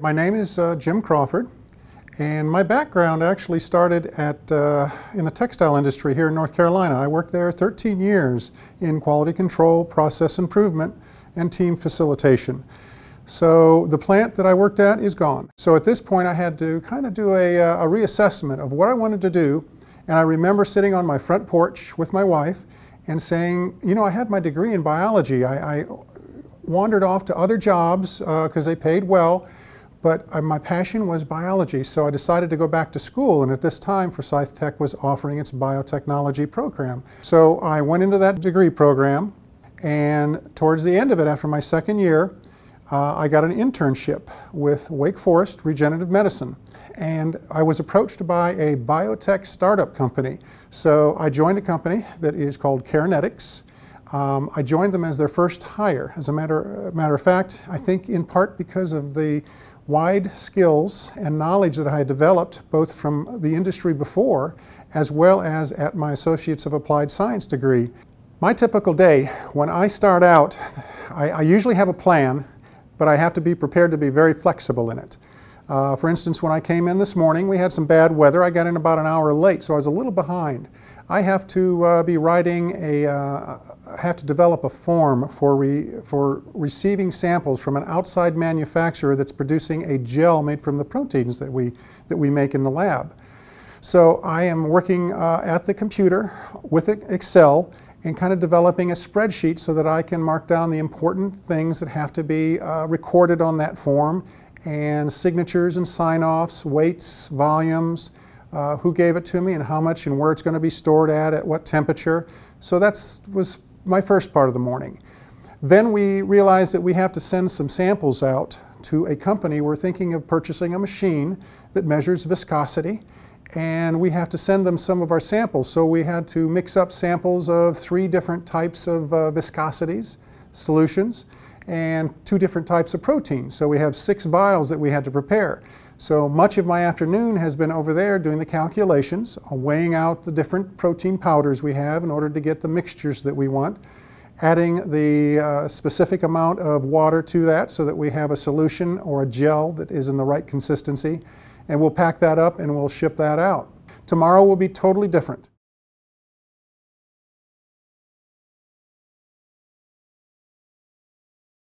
My name is uh, Jim Crawford, and my background actually started at, uh, in the textile industry here in North Carolina. I worked there 13 years in quality control, process improvement, and team facilitation. So the plant that I worked at is gone. So at this point I had to kind of do a, uh, a reassessment of what I wanted to do, and I remember sitting on my front porch with my wife and saying, you know, I had my degree in biology. I, I wandered off to other jobs because uh, they paid well, but uh, my passion was biology, so I decided to go back to school, and at this time Forsyth Tech was offering its biotechnology program. So I went into that degree program, and towards the end of it, after my second year, uh, I got an internship with Wake Forest Regenerative Medicine. And I was approached by a biotech startup company. So I joined a company that is called KeraNetics. Um, I joined them as their first hire. As a matter, matter of fact, I think in part because of the wide skills and knowledge that I had developed both from the industry before as well as at my Associates of Applied Science degree. My typical day, when I start out, I, I usually have a plan, but I have to be prepared to be very flexible in it. Uh, for instance, when I came in this morning, we had some bad weather. I got in about an hour late, so I was a little behind. I have to uh, be writing a, uh, have to develop a form for, re, for receiving samples from an outside manufacturer that's producing a gel made from the proteins that we, that we make in the lab. So I am working uh, at the computer with Excel and kind of developing a spreadsheet so that I can mark down the important things that have to be uh, recorded on that form and signatures and sign-offs, weights, volumes, uh, who gave it to me and how much and where it's going to be stored at, at what temperature. So that was my first part of the morning. Then we realized that we have to send some samples out to a company. We're thinking of purchasing a machine that measures viscosity and we have to send them some of our samples. So we had to mix up samples of three different types of uh, viscosities, solutions, and two different types of proteins. So we have six vials that we had to prepare. So much of my afternoon has been over there doing the calculations, weighing out the different protein powders we have in order to get the mixtures that we want, adding the uh, specific amount of water to that so that we have a solution or a gel that is in the right consistency, and we'll pack that up and we'll ship that out. Tomorrow will be totally different.